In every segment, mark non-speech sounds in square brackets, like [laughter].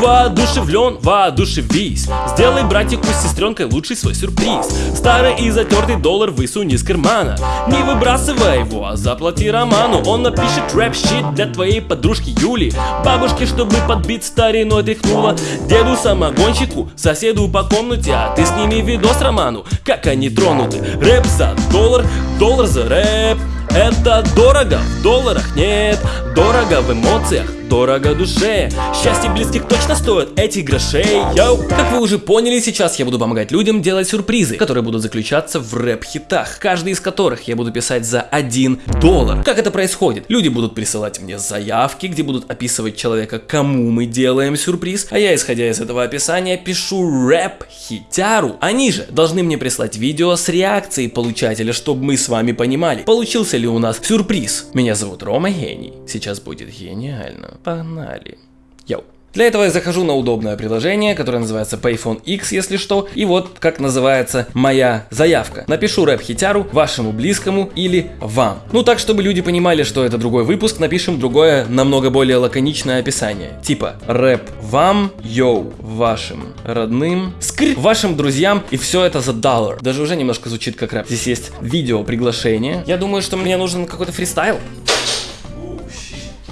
воодушевлен, воодушевись. Сделай братику с сестренкой лучший свой сюрприз. Старый и затертый доллар высуни из кармана. Не выбрасывай его, а заплати Роману. Он напишет рэп-щит для твоей подружки Юли. Бабушке, чтобы подбить стариной тряхнула. Деду самогонщику, соседу по комнате. А ты сними видос Роману, как они тронуты. Рэп за доллар, доллар за рэп. Это дорого, в долларах нет. Дорого в эмоциях, дорого душе Счастье близких точно стоит этих грошей Йоу. Как вы уже поняли, сейчас я буду помогать людям делать сюрпризы Которые будут заключаться в рэп-хитах Каждый из которых я буду писать за 1 доллар Как это происходит? Люди будут присылать мне заявки, где будут описывать человека, кому мы делаем сюрприз А я, исходя из этого описания, пишу рэп-хитяру Они же должны мне прислать видео с реакцией получателя, чтобы мы с вами понимали Получился ли у нас сюрприз. Меня зовут Рома Гений. Сейчас будет гениально. Погнали. Yo. Для этого я захожу на удобное приложение, которое называется Payphone X, если что, и вот как называется моя заявка. Напишу рэп-хитяру вашему близкому или вам. Ну так, чтобы люди понимали, что это другой выпуск, напишем другое, намного более лаконичное описание. Типа рэп вам, yo, вашим родным, скр, вашим друзьям, и все это за доллар. Даже уже немножко звучит как рэп. Здесь есть видео приглашение. Я думаю, что мне нужен какой-то фристайл.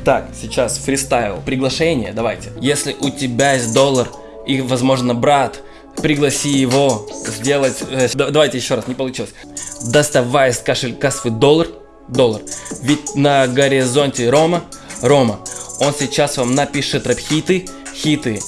Так, сейчас фристайл. Приглашение, давайте. Если у тебя есть доллар и, возможно, брат, пригласи его сделать... Э, давайте еще раз, не получилось. Доставай из кошелька свой доллар. Доллар. Ведь на горизонте Рома. Рома. Он сейчас вам напишет рэп-хиты. Хиты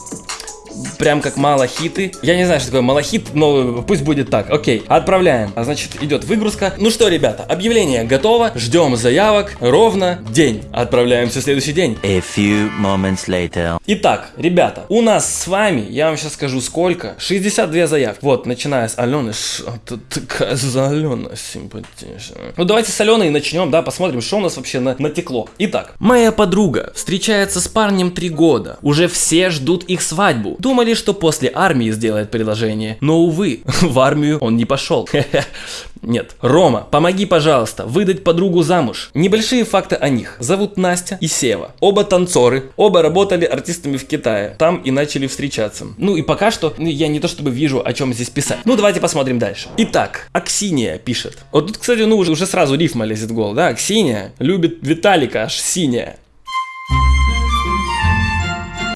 прям как малахиты. Я не знаю, что такое малахит, но пусть будет так. Окей, отправляем. А значит, идет выгрузка. Ну что, ребята, объявление готово. Ждем заявок ровно день. Отправляемся в следующий день. A few moments later. Итак, ребята, у нас с вами, я вам сейчас скажу сколько, 62 заявки. Вот, начиная с Алены. Что такая за Алена симпатичная. Ну давайте с Аленой начнем, да, посмотрим, что у нас вообще на натекло. Итак, моя подруга встречается с парнем три года. Уже все ждут их свадьбу. Думали, что после армии сделает предложение, но увы, [laughs] в армию он не пошел. [laughs] Нет. Рома, помоги, пожалуйста, выдать подругу замуж. Небольшие факты о них. Зовут Настя и Сева. Оба танцоры, оба работали артистами в Китае. Там и начали встречаться. Ну и пока что ну, я не то чтобы вижу, о чем здесь писать. Ну давайте посмотрим дальше. Итак, Аксиния пишет. Вот тут, кстати, ну уже, уже сразу рифма лезет в голову, да? Аксиния любит Виталика, аж синяя.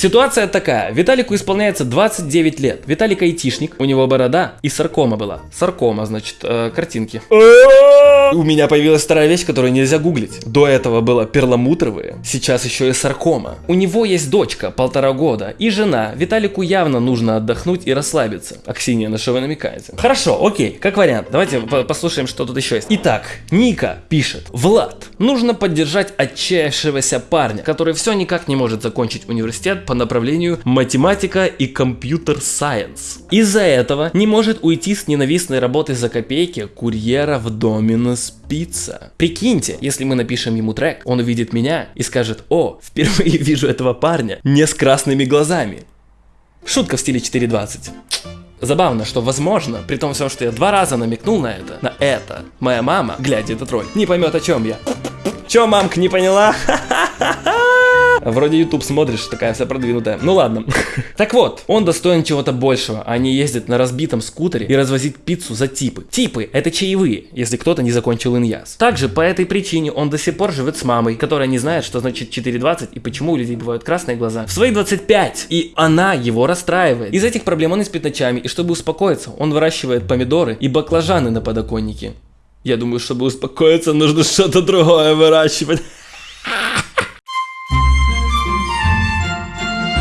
Ситуация такая. Виталику исполняется 29 лет. Виталик айтишник, у него борода и саркома была. Саркома, значит, э, картинки. У меня появилась вторая вещь, которую нельзя гуглить. До этого было перламутровые, сейчас еще и саркома. У него есть дочка, полтора года, и жена. Виталику явно нужно отдохнуть и расслабиться. Аксинья, на что вы намекаете? Хорошо, окей, как вариант. Давайте послушаем, что тут еще есть. Итак, Ника пишет. Влад, нужно поддержать отчаявшегося парня, который все никак не может закончить университет по направлению математика и компьютер-сайенс. Из-за этого не может уйти с ненавистной работы за копейки курьера в Доминос Пицца. Прикиньте, если мы напишем ему трек, он увидит меня и скажет, о, впервые вижу этого парня не с красными глазами. Шутка в стиле 4.20. Забавно, что возможно, при том всем, что я два раза намекнул на это, на это, моя мама, глядя этот ролик, не поймет о чем я. Чё, мамка, не поняла? [laughs] Вроде YouTube смотришь, такая вся продвинутая. Ну ладно. [laughs] Так вот, он достоин чего-то большего, а не ездить на разбитом скутере и развозить пиццу за типы. Типы — это чаевые, если кто-то не закончил иньяс. Также по этой причине он до сих пор живет с мамой, которая не знает, что значит 4.20 и почему у людей бывают красные глаза. В свои 25, и она его расстраивает. Из этих проблем он спит ночами, и чтобы успокоиться, он выращивает помидоры и баклажаны на подоконнике. Я думаю, чтобы успокоиться, нужно что-то другое выращивать.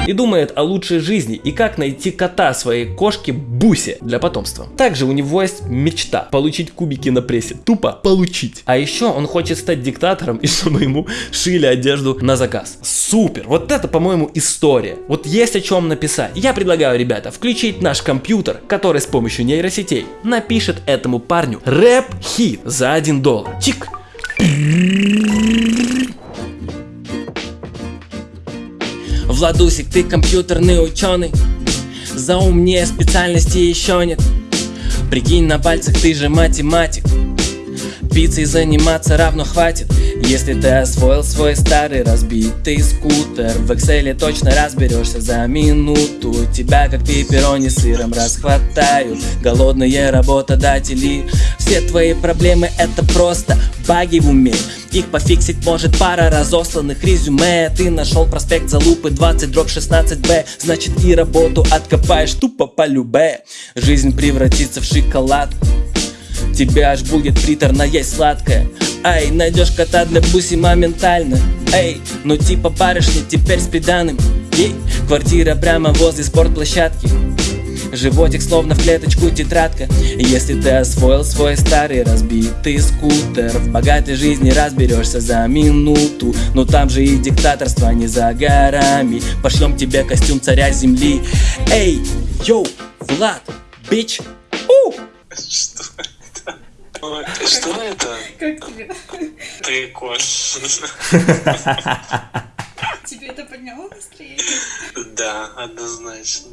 И думает о лучшей жизни и как найти кота своей кошки Бусе для потомства. Также у него есть мечта получить кубики на прессе. Тупо получить. А еще он хочет стать диктатором и чтобы ему шили одежду на заказ. Супер! Вот это, по-моему, история. Вот есть о чем написать. Я предлагаю, ребята, включить наш компьютер, который с помощью нейросетей напишет этому парню рэп-хит за 1 доллар. Чик! Владусик, ты компьютерный ученый. За умнее специальности еще нет. Прикинь на пальцах, ты же математик Пиццей заниматься равно хватит. Если ты освоил свой старый разбитый скутер В Excel точно разберешься за минуту. Тебя как пепперони сыром расхватают. Голодные работодатели. Все твои проблемы это просто баги в уме. Их пофиксить может пара разосланных резюме. Ты нашел проспект Залупы 20 дробь 16Б Значит и работу откопаешь тупо по любе Жизнь превратится в шоколад Тебе аж будет приторно есть сладкое. Ай, найдешь кота для буси моментально. Эй, ну типа барышни теперь с приданым. Ей, квартира прямо возле спортплощадки. Животик словно в клеточку тетрадка. Если ты освоил свой старый разбитый скутер В богатой жизни разберешься за минуту. Но там же и диктаторство не за горами. Пошлем тебе костюм царя земли. Эй, йоу, Влад, бич, у! [laughs] Что Что это? Как тебе? Прикольно. Тебе это подняло настроение? Да, однозначно.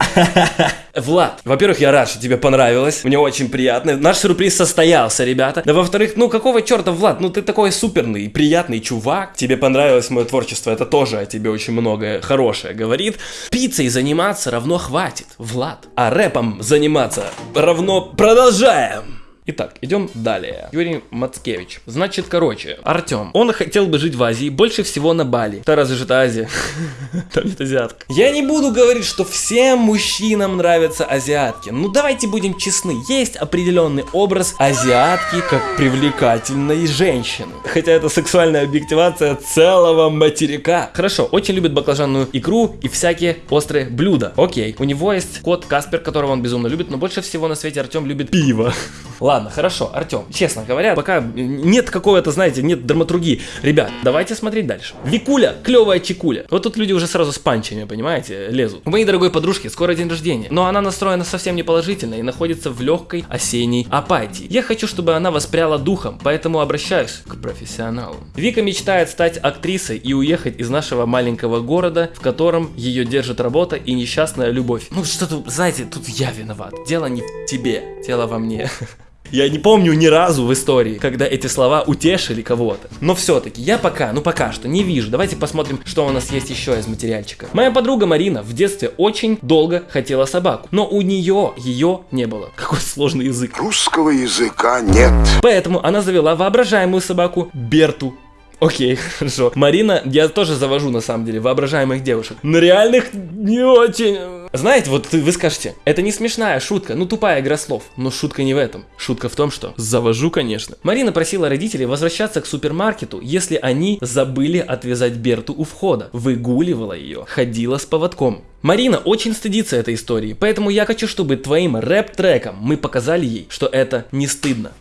Влад, во-первых, я рад, что тебе понравилось. Мне очень приятно. Наш сюрприз состоялся, ребята. Да, во-вторых, ну какого черта, Влад, ну ты такой суперный, приятный чувак. Тебе понравилось мое творчество, это тоже о тебе очень многое хорошее говорит. Пиццей заниматься равно хватит, Влад. А рэпом заниматься равно продолжаем. Итак, идем далее. Юрий Мацкевич. Значит, короче, Артем. Он хотел бы жить в Азии, больше всего на Бали. Да разве же это Азия? [laughs] Там нет азиаток. Я не буду говорить, что всем мужчинам нравятся азиатки. Ну давайте будем честны. Есть определенный образ азиатки как привлекательной женщины. Хотя это сексуальная объективация целого материка. Хорошо, очень любит баклажанную икру и всякие острые блюда. Окей. У него есть кот Каспер, которого он безумно любит, но больше всего на свете Артем любит пиво. Ладно, хорошо, Артем, честно говоря, пока нет какого-то, знаете, нет драматургии. Ребят, давайте смотреть дальше. Викуля, клевая чекуля. Вот тут люди уже сразу с панчами, понимаете, лезут. У моей дорогой подружки скоро день рождения, но она настроена совсем не положительно и находится в легкой осенней апатии. Я хочу, чтобы она воспряла духом, поэтому обращаюсь к профессионалу. Вика мечтает стать актрисой и уехать из нашего маленького города, в котором ее держит работа и несчастная любовь. Ну что-то, знаете, тут я виноват. Дело не в тебе, дело во мне. [laughs] Я не помню ни разу в истории, когда эти слова утешили кого-то. Но все-таки я пока, ну пока что не вижу. Давайте посмотрим, что у нас есть еще из материальчика. Моя подруга Марина в детстве очень долго хотела собаку, но у нее ее не было. Какой сложный язык. Русского языка нет. Поэтому она завела воображаемую собаку Берту. Окей, хорошо. Марина, я тоже завожу на самом деле воображаемых девушек. На реальных не очень. Знаете, вот вы скажете, это не смешная шутка, ну тупая игра слов. Но шутка не в этом. Шутка в том, что завожу, конечно. Марина просила родителей возвращаться к супермаркету, если они забыли отвязать Берту у входа. Выгуливала ее, ходила с поводком. Марина очень стыдится этой истории, поэтому я хочу, чтобы твоим рэп-треком мы показали ей, что это не стыдно.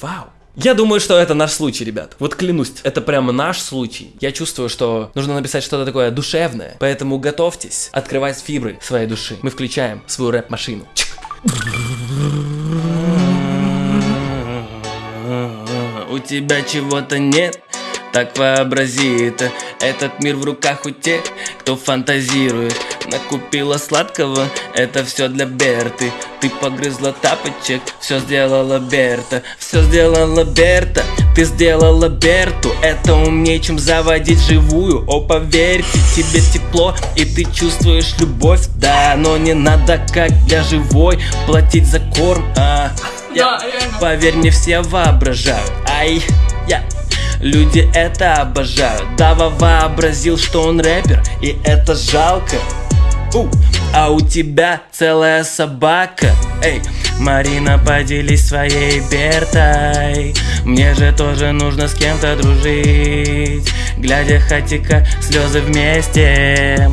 Вау. Я думаю, что это наш случай, ребят. Вот клянусь, это прямо наш случай. Я чувствую, что нужно написать что-то такое душевное. Поэтому готовьтесь открывать фибры своей души. Мы включаем свою рэп-машину. У тебя чего-то нет, так вообрази это Этот мир в руках у тех, кто фантазирует Накупила сладкого, это все для Берты. Ты погрызла тапочек, все сделала Берта. Все сделала Берта, ты сделала Берту. Это умнее, чем заводить живую О, поверьте, тебе тепло и ты чувствуешь любовь. Да, но не надо, как для живой, платить за корм. А, я. Поверь мне, все воображают. Ай, я Люди это обожают. Дава вообразил, что он рэпер И это жалко У, А у тебя целая собака. Эй, Марина, поделись своей Бертой. Мне же тоже нужно с кем-то дружить. Глядя хатика, слезы вместе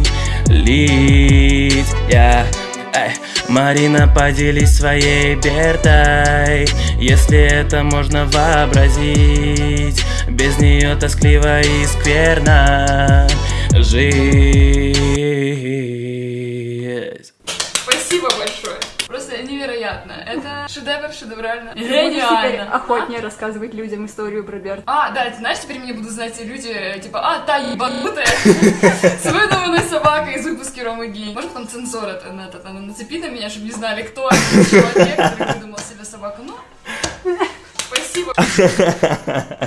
Лить. Я Эй, Марина, поделись своей Бертой. Если это можно вообразить Без нее тоскливо и скверно жить Спасибо большое. Просто невероятно. Это шедевр, шедеврально. Ты теперь охотнее рассказывать людям историю про Берта. А, да, ты знаешь, теперь меня будут знать люди, типа, а, та ебанутая [laughs] с выдуманной собакой из выпуска Ромы Гей. Может, там цензор это, на, это, на, нацепи на меня, чтобы не знали, кто этот человек, который выдумал себе собаку. Ну, спасибо.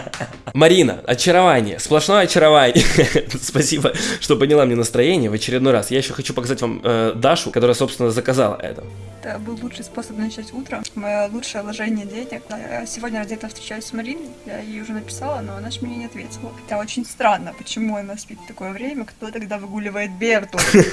Марина, очарование, сплошное очарование. [laughs] Спасибо, что подняла мне настроение в очередной раз. Я еще хочу показать вам э, Дашу, которая, собственно, заказала это. Это был лучший способ начать утро. Мое лучшее вложение денег. Я сегодня ради этого встречаюсь с Мариной. Я ей уже написала, но она же мне не ответила. Это очень странно, почему она спит в такое время, кто тогда выгуливает Берту. [laughs]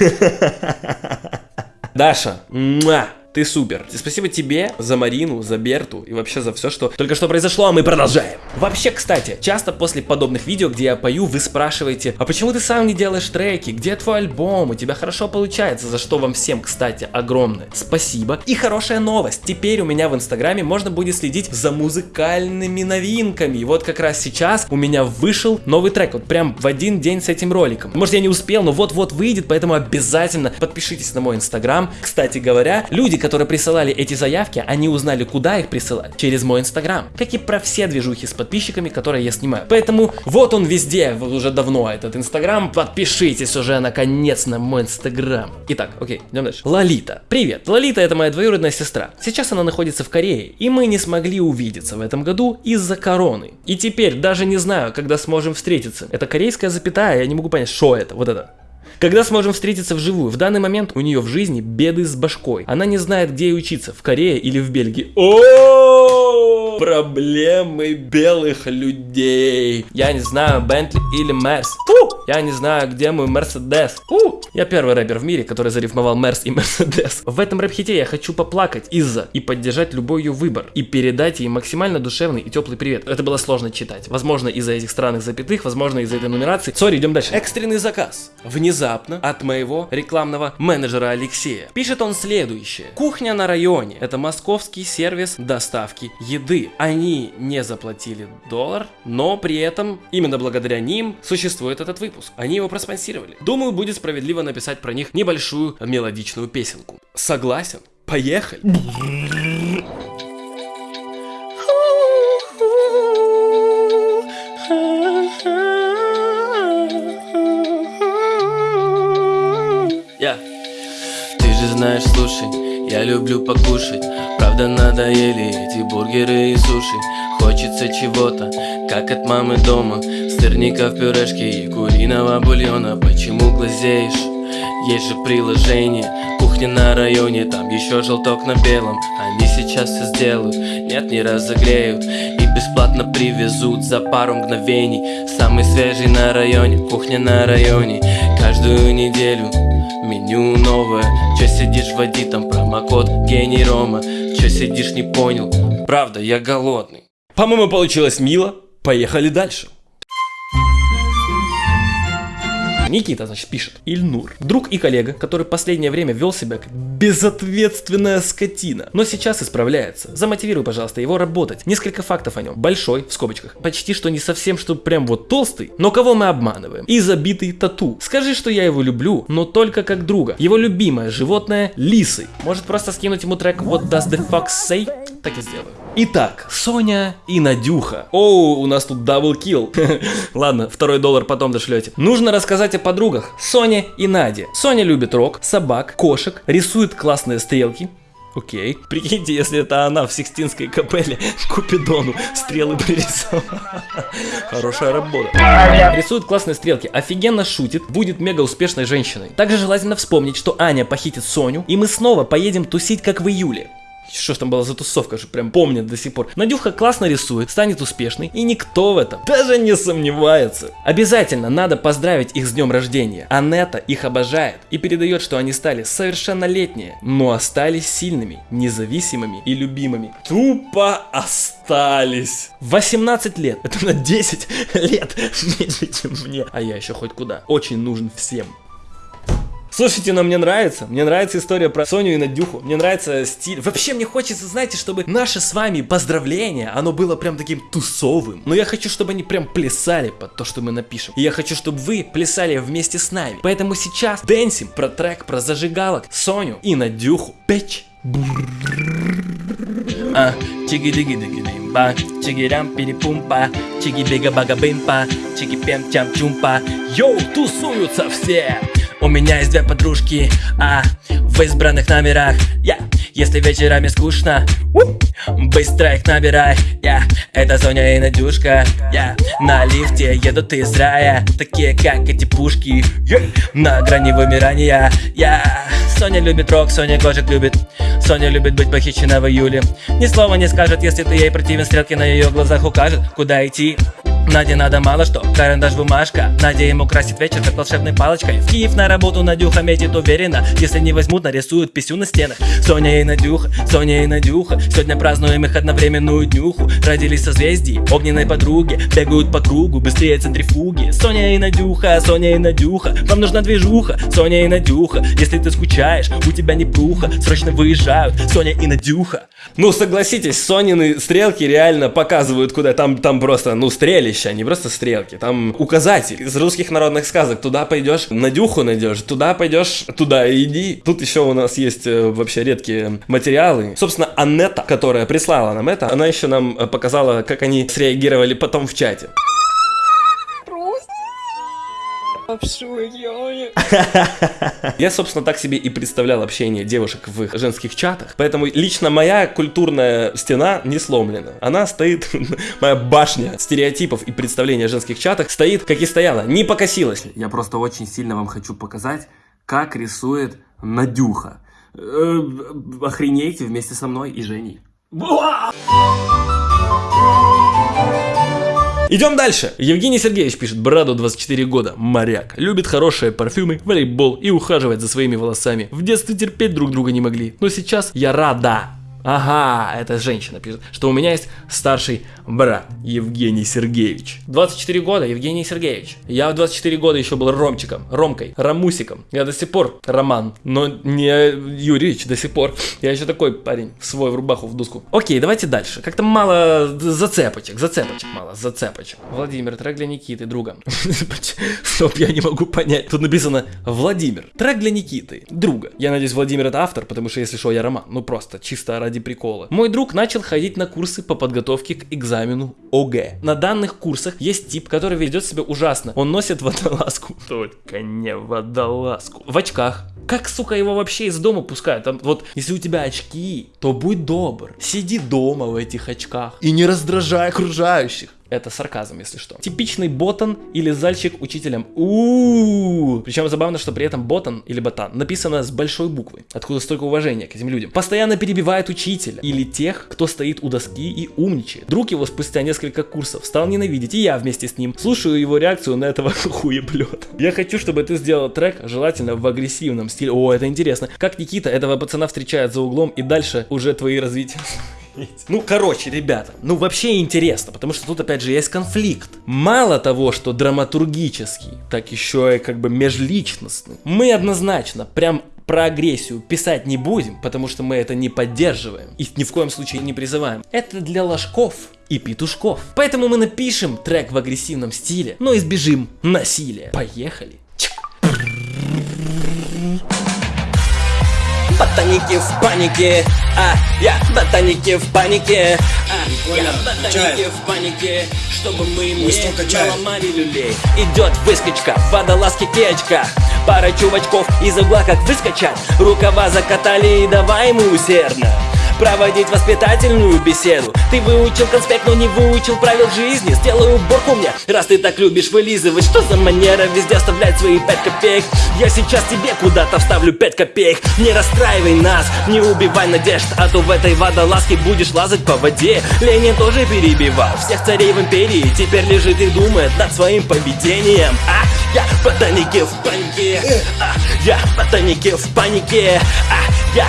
Даша, муа, ты супер. Спасибо тебе за Марину, за Берту и вообще за все, что только что произошло, а мы продолжаем. Вообще, кстати, часто после подобных видео, где я пою, вы спрашиваете, а почему ты сам не делаешь треки? Где твой альбом? У тебя хорошо получается, за что вам всем, кстати, огромное спасибо. И хорошая новость, теперь у меня в инстаграме можно будет следить за музыкальными новинками. И вот как раз сейчас у меня вышел новый трек, вот прям в один день с этим роликом. Может я не успел, но вот-вот выйдет, поэтому обязательно подпишитесь на мой инстаграм. Кстати говоря, люди, которые присылали эти заявки, они узнали, куда их присылать, через мой инстаграм. Как и про все движухи с подписчиками, которые я снимаю. Поэтому вот он везде, вот уже давно этот инстаграм. Подпишитесь уже наконец на мой инстаграм. Итак, окей, идем дальше. Лолита. Привет. Лолита это моя двоюродная сестра. Сейчас она находится в Корее, и мы не смогли увидеться в этом году из-за короны. И теперь даже не знаю, когда сможем встретиться. Это корейская запятая, я не могу понять, что это, вот это. Когда сможем встретиться вживую? В данный момент у нее в жизни беды с башкой. Она не знает, где ей учиться, в Корее или в Бельгии. О, проблемы белых людей. Я не знаю, Бентли или Мерс. Фу! Я не знаю, где мой Мерседес. Фу! Я первый рэпер в мире, который зарифмовал Мерс и [laughs] Мерседес. В этом рэп-хите я хочу поплакать из-за и поддержать любой ее выбор. И передать ей максимально душевный и теплый привет. Это было сложно читать. Возможно, из-за этих странных запятых, возможно, из-за этой нумерации. Sorry, идем дальше. Экстренный заказ. Внезапно от моего рекламного менеджера Алексея. Пишет он следующее. Кухня на районе. Это московский сервис доставки еды. Они не заплатили доллар, но при этом именно благодаря ним существует этот выпуск. Они его проспонсировали. Думаю, будет справедливо написать про них небольшую мелодичную песенку. Согласен? Поехали. Знаешь, слушай, я люблю покушать. Правда надоели эти бургеры и суши. Хочется чего-то, как от мамы дома. Сырника в пюрешке и куриного бульона. Почему глазеешь? Есть же приложение Кухня на районе, там еще желток на белом Они сейчас все сделают, нет не разогреют И бесплатно привезут за пару мгновений. Самый свежий на районе, кухня на районе Каждую неделю. Меню новое. Че сидишь, вводи там промокод гений Рома Че сидишь, не понял, правда, я голодный. По-моему, получилось мило. Поехали дальше. Никита, значит, пишет. Ильнур. Друг и коллега, который последнее время вел себя как безответственная скотина, но сейчас исправляется. Замотивируй, пожалуйста, его работать. Несколько фактов о нем. Большой, в скобочках. Почти что не совсем, что прям вот толстый. Но кого мы обманываем? И забитый тату. Скажи, что я его люблю, но только как друга. Его любимое животное – лисы. Может просто скинуть ему трек What does the fox say? Так и сделаю. Итак, Соня и Надюха. Оу, у нас тут double kill. [laughs] Ладно, второй доллар потом дошлете. Нужно рассказать о подругах Соне и Наде. Соня любит рок, собак, кошек, рисует классные стрелки. Окей. Прикиньте, если это она в Сикстинской капелле [laughs] Купидону стрелы пририсовала. [laughs] Хорошая работа. Рисует классные стрелки, офигенно шутит, будет мега успешной женщиной. Также желательно вспомнить, что Аня похитит Соню, и мы снова поедем тусить, как в июле. Что ж там была за тусовка, что прям помнят до сих пор. Надюха классно рисует, станет успешной, и никто в этом даже не сомневается. Обязательно надо поздравить их с днем рождения. Анетта их обожает и передает, что они стали совершеннолетние, но остались сильными, независимыми и любимыми. Тупо остались. 18 лет, это на 10 лет [laughs] меньше, чем мне. А я еще хоть куда. Очень нужен всем. Слушайте, но мне нравится. Мне нравится история про Соню и Надюху. Мне нравится стиль. Вообще мне хочется, знаете, чтобы наше с вами поздравление, оно было прям таким тусовым. Но я хочу, чтобы они прям плясали под то, что мы напишем. И я хочу, чтобы вы плясали вместе с нами. Поэтому сейчас дэнсим про трек про зажигалок, Соню и Надюху. Печь. А, чиги диги диги димба, чиги рам перепумпа, чиги бига бага бимпа, чиги пем чам чумпа. Йоу, тусуются все! У меня есть две подружки, а в избранных номерах я. Если вечерами скучно у, Быстро их набирай. Я, это Соня и Надюшка Я, на лифте едут из рая Такие как эти пушки. Я, на грани вымирания Я, Соня любит рок, Соня кошек любит. Соня любит быть похищена в июле. Ни слова не скажет, если ты ей противен Стрелки на ее глазах укажет, куда идти Наде надо мало что, карандаш, бумажка. Надя ему красит вечер, как волшебной палочкой. В Киев на работу Надюха метит уверенно. Если не возьмут, нарисуют писю на стенах. Соня и Надюха, Соня и Надюха. Сегодня празднуем их одновременную днюху. Родились созвездий, огненной подруги. Бегают по кругу, быстрее центрифуги. Соня и Надюха, Соня и Надюха. Вам нужна движуха, Соня и Надюха. Если ты скучаешь, у тебя не пруха. Срочно выезжают, Соня и Надюха. Ну, согласитесь, Сонины стрелки реально показывают, куда там, там просто, ну, стрелища, а не просто стрелки. Там указатель из русских народных сказок. Туда пойдешь, Надюху найдешь, туда пойдешь, туда иди. Тут еще у нас есть э, вообще редкие материалы. Собственно, Аннета, которая прислала нам это, она еще нам э, показала, как они среагировали потом в чате. [laughs] Я, собственно, так себе и представлял общение девушек в их женских чатах. Поэтому лично моя культурная стена не сломлена. Она стоит, [laughs] моя башня стереотипов и представлений о женских чатах стоит, как и стояла, не покосилась. Я просто очень сильно вам хочу показать, как рисует Надюха. Э, Охренейте вместе со мной и Женей. Идем дальше. Евгений Сергеевич пишет, Браду 24 года, моряк, любит хорошие парфюмы, волейбол и ухаживать за своими волосами. В детстве терпеть друг друга не могли, но сейчас я рада. Ага, это женщина пишет, что у меня есть старший брат Евгений Сергеевич. 24 года, Евгений Сергеевич. Я в 24 года еще был Ромчиком, Ромкой, Ромусиком. Я до сих пор Роман, но не Юрьевич до сих пор. Я еще такой парень, свой в рубаху в доску. Окей, давайте дальше. Как-то мало зацепочек, зацепочек мало, зацепочек. Владимир, трек для Никиты, друга. [laughs] Стоп, я не могу понять. Тут написано Владимир, трек для Никиты, друга. Я надеюсь, Владимир это автор, потому что если что, я Роман. Ну просто, чисто ради прикола. Мой друг начал ходить на курсы по подготовке к экзамену ОГЭ. На данных курсах есть тип, который ведет себя ужасно. Он носит водолазку. [laughs] Только не водолазку. В очках. Как, сука, его вообще из дома пускают? Там, вот, если у тебя очки, то будь добр. Сиди дома в этих очках. И не раздражай окружающих. Это сарказм, если что. Типичный ботан или зальчик учителем. у Причем забавно, что при этом ботан или ботан написано с большой буквы. Откуда столько уважения к этим людям. Постоянно перебивает учителя или тех, кто стоит у доски и умничает. Друг его спустя несколько курсов стал ненавидеть, и я вместе с ним слушаю его реакцию на этого [laughs] хуеплета. Я хочу, чтобы ты сделал трек, желательно в агрессивном стиле. О, это интересно. Как Никита этого пацана встречает за углом, и дальше уже твои развития. [laughs] [laughs] Ну, короче, ребята, ну вообще интересно, потому что тут опять же есть конфликт. Мало того, что драматургический, так еще и как бы межличностный. Мы однозначно прям про агрессию писать не будем, потому что мы это не поддерживаем и ни в коем случае не призываем. Это для ложков и петушков. Поэтому мы напишем трек в агрессивном стиле, но избежим насилия. Поехали. Ботаники в панике, а я ботаники в панике, а я ботаники в панике, чтобы мы не наломали люлей. Идет выскочка, водолазки кечка, пара чувачков из угла как выскочат, рукава закатали и давай ему усердно проводить воспитательную беседу. Ты выучил конспект, но не выучил правил жизни. Сделай уборку мне, раз ты так любишь вылизывать. Что за манера везде оставлять свои пять копеек? Я сейчас тебе куда-то вставлю пять копеек. Не расстраивай нас, не убивай надежд А то в этой водолазке будешь лазать по воде. Ленин тоже перебивал всех царей в империи. Теперь лежит и думает над своим поведением. А, я в ботанике в панике. А, Я в ботанике в панике. А, я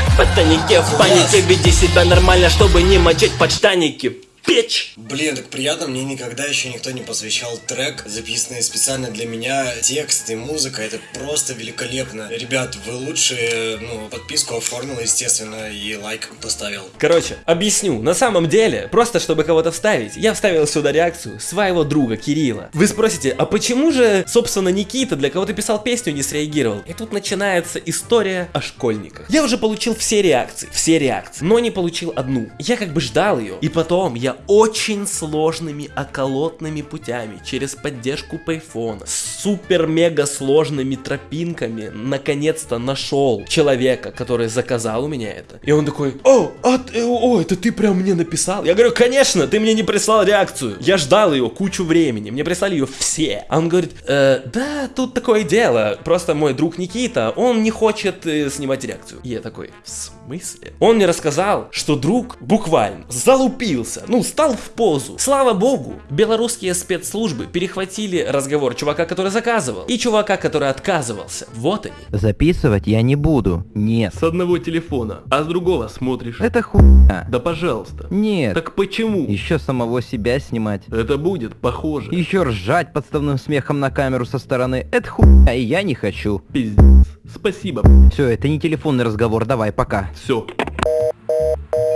в панике Веди себя нормально, чтобы не мочить подштаники Печь! Блин, так приятно, мне никогда еще никто не посвящал трек, записанный специально для меня, текст и музыка, это просто великолепно. Ребят, вы лучшие, ну, подписку оформил, естественно, и лайк поставил. Короче, объясню. На самом деле, просто чтобы кого-то вставить, я вставил сюда реакцию своего друга Кирилла. Вы спросите, а почему же, собственно, Никита, для кого ты писал песню, не среагировал? И тут начинается история о школьниках. Я уже получил все реакции, все реакции, но не получил одну. Я как бы ждал ее, и потом я очень сложными околотными путями через поддержку Payphone с супер-мега сложными тропинками наконец-то нашел человека, который заказал у меня это. И он такой, о, а, э, о, это ты прям мне написал? Я говорю, конечно, ты мне не прислал реакцию. Я ждал ее кучу времени, мне прислали ее все. А он говорит, «Э, да, тут такое дело, просто мой друг Никита, он не хочет э, снимать реакцию. И я такой, в смысле? Он мне рассказал, что друг буквально залупился, ну, стал в позу. Слава богу, белорусские спецслужбы перехватили разговор чувака, который заказывал, и чувака, который отказывался. Вот они. Записывать я не буду. Нет. С одного телефона, а с другого смотришь. Это хуйня. Да пожалуйста. Нет. Так почему? Еще самого себя снимать. Это будет похоже. Еще ржать подставным смехом на камеру со стороны. Это хуйня, и я не хочу. Пиздец. Спасибо. Все, это не телефонный разговор, давай, пока. Все.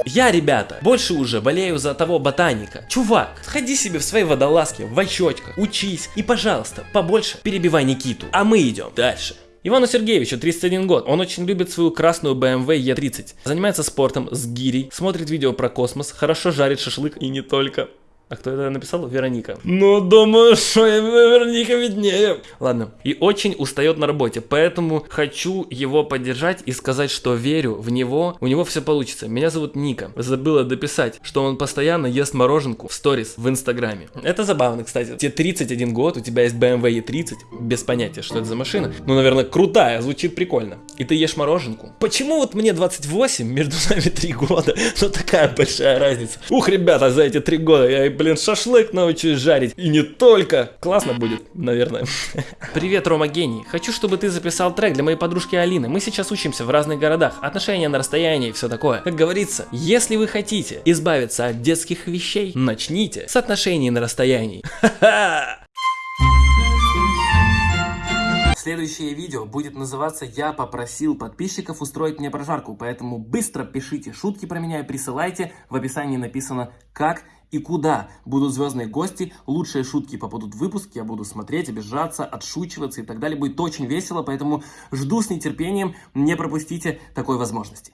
Я, ребята, больше уже болею за того ботаника. Чувак, сходи себе в своей водолазке, в очочках, учись и, пожалуйста, побольше перебивай Никиту. А мы идем дальше. Ивану Сергеевичу 31 год, он очень любит свою красную BMW E30, занимается спортом с гирей, смотрит видео про космос, хорошо жарит шашлык и не только. А кто это написал? Вероника. Ну, думаю, что Вероника виднее. Ладно. И очень устает на работе, поэтому хочу его поддержать и сказать, что верю в него. У него все получится. Меня зовут Ника. Забыла дописать, что он постоянно ест мороженку в сторис в Инстаграме. Это забавно, кстати. Тебе 31 год, у тебя есть BMW E30, без понятия, что это за машина. Ну, наверное, крутая, звучит прикольно. И ты ешь мороженку. Почему вот мне 28, между нами 3 года, [laughs] но такая большая разница? Ух, ребята, за эти 3 года я, и, блин, шашлык научусь жарить. И не только. Классно будет, наверное. [laughs] Привет, Рома Гений. Хочу, чтобы ты записал трек для моей подружки Алины. Мы сейчас учимся в разных городах. Отношения на расстоянии и все такое. Как говорится, если вы хотите избавиться от детских вещей, начните с отношений на расстоянии. Ха-ха! [laughs] Следующее видео будет называться «Я попросил подписчиков устроить мне прожарку», поэтому быстро пишите шутки про меня и присылайте. В описании написано «Как и куда будут звездные гости, лучшие шутки попадут в выпуск, я буду смотреть, обижаться, отшучиваться и так далее. Будет очень весело, поэтому жду с нетерпением, не пропустите такой возможности.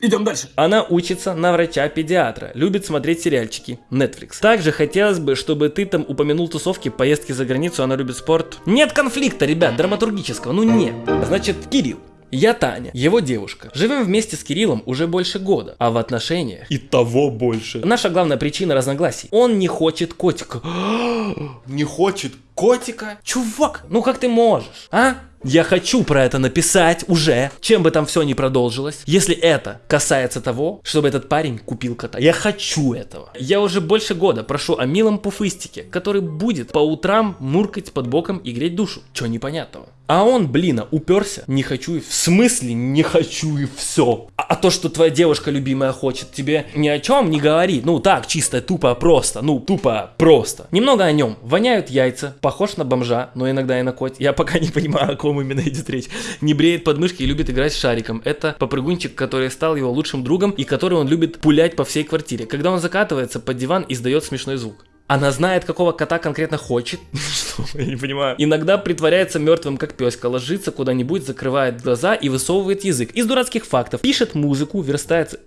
Идем дальше. Она учится на врача-педиатра, любит смотреть сериальчики, Netflix. Также хотелось бы, чтобы ты там упомянул тусовки, поездки за границу, она любит спорт. Нет конфликта, ребят, драматургического, ну нет. Значит, Кирилл. Я Таня, его девушка. Живем вместе с Кириллом уже больше года, а в отношениях и того больше. Наша главная причина разногласий. Он не хочет котика. [gasps] не хочет котика? Чувак, ну как ты можешь, а? Я хочу про это написать уже, чем бы там все ни продолжилось. Если это касается того, чтобы этот парень купил кота. Я хочу этого. Я уже больше года прошу о милом пуфыстике, который будет по утрам муркать под боком и греть душу. Чё непонятного? А он, блин, уперся. Не хочу и в смысле не хочу и все. А, а то, что твоя девушка любимая хочет, тебе ни о чем не говорит. Ну так, чисто, тупо, просто. Ну, тупо, просто. Немного о нем. Воняют яйца, похож на бомжа, но иногда и на кот. Я пока не понимаю, о ком именно идет речь. Не бреет подмышки и любит играть с шариком. Это попрыгунчик, который стал его лучшим другом и который он любит пулять по всей квартире. Когда он закатывается под диван, издает смешной звук. Она знает, какого кота конкретно хочет. [laughs] Что? Я не понимаю. Иногда притворяется мертвым, как песка, ложится куда-нибудь, закрывает глаза и высовывает язык. Из дурацких фактов. Пишет музыку, верстается...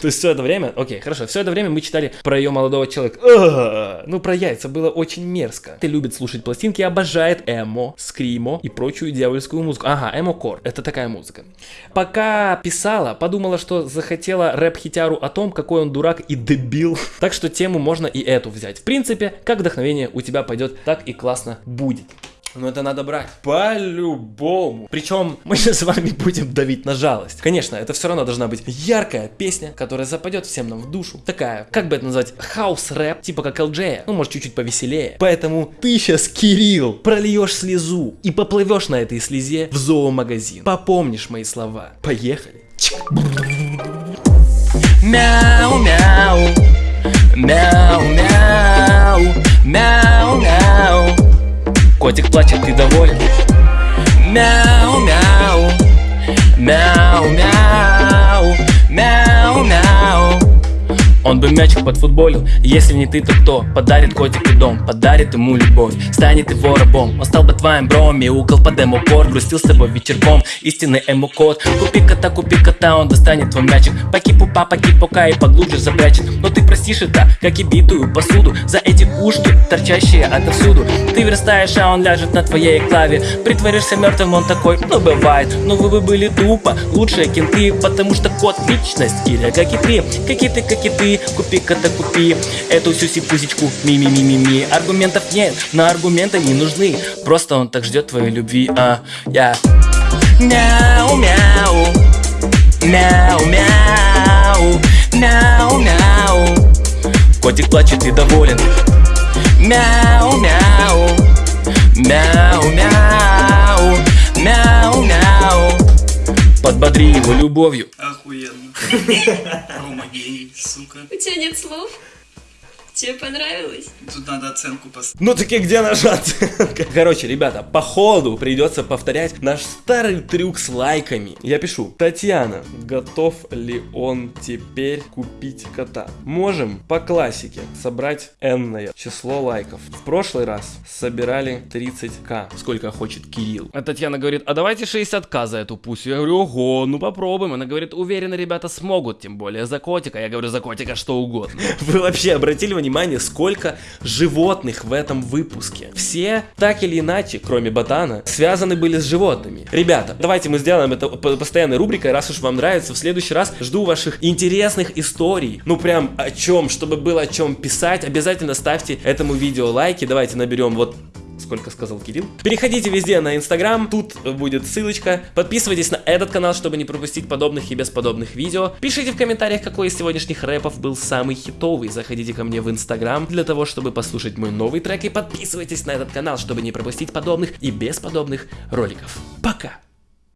То есть все это время, окей, хорошо, все это время мы читали про ее молодого человека. Ну, про яйца было очень мерзко. Ты любит слушать пластинки, обожает эмо, скримо и прочую дьявольскую музыку. Ага, эмо-кор, это такая музыка. Пока писала, подумала, что захотела рэп-хитяру о том, какой он дурак и дебил. Так что тему можно и эту взять. В принципе, как вдохновение у тебя пойдет, так и классно будет. Но это надо брать. По-любому. Причем мы с вами будем давить на жалость. Конечно, это все равно должна быть яркая песня, которая западет всем нам в душу. Такая, как бы это назвать, хаус-рэп, типа как LJ, ну может чуть-чуть повеселее. Поэтому ты сейчас, Кирилл, прольешь слезу и поплывешь на этой слезе в зоомагазин. Попомнишь мои слова. Поехали. Мяу, мяу, мяу, мяу, мяу, мяу. Котик плачет, ты доволен? Мяу, мяу, Он бы мячик подфутболил, если не ты, то кто? Подарит котику дом, подарит ему любовь. Станет его рабом, он стал бы твоим бром Мяукал под эмо-кор, грустил с тобой вечерком. Истинный эмо-код, купи кота, купи кота Он достанет твой мячик, поки-пупа, поки-пока И поглубже запрячет, но ты простишь это Как и битую посуду, за эти ушки Торчащие отовсюду. Ты верстаешь, а он ляжет на твоей клаве. Притворишься мертвым, он такой, ну бывает Но вы бы были тупо, лучшие кенты. Потому что кот личность, или как и ты. Как и ты, как и ты, купи кота, купи. Эту сюси-пусечку, ми-ми-ми-ми-ми. Аргументов нет, но аргументы не нужны. Просто он так ждет твоей любви, а я. Мяу-мяу Мяу-мяу Мяу-мяу Котик плачет и доволен. Мяу-мяу Мяу-мяу Мяу-мяу Подбодри его любовью Охуенно. Рома гений, сука. У тебя нет слов? Тебе понравилось? Тут надо оценку поставить. Ну таки где наша оценка? [laughs] Короче, ребята, по ходу придется повторять наш старый трюк с лайками. Я пишу, Татьяна, готов ли он теперь купить кота? Можем по классике собрать энное число лайков. В прошлый раз собирали 30к. Сколько хочет Кирилл. А Татьяна говорит, а давайте 60к за эту пусю. Я говорю, ого, ну попробуем. Она говорит, уверена, ребята смогут, тем более за котика. Я говорю, за котика что угодно. Вы вообще обратили внимание, сколько животных в этом выпуске? Все, так или иначе, кроме ботана, связаны были с животными. Ребята, давайте мы сделаем это по- постоянной рубрикой, раз уж вам нравится. В следующий раз жду ваших интересных историй. Ну прям о чем, чтобы было о чем писать. Обязательно ставьте этому видео лайки. Давайте наберем вот сколько сказал Кирилл. Переходите везде на Инстаграм, тут будет ссылочка. Подписывайтесь на этот канал, чтобы не пропустить подобных и бесподобных видео. Пишите в комментариях, какой из сегодняшних рэпов был самый хитовый. Заходите ко мне в Инстаграм для того, чтобы послушать мой новый трек. И подписывайтесь на этот канал, чтобы не пропустить подобных и бесподобных роликов. Пока!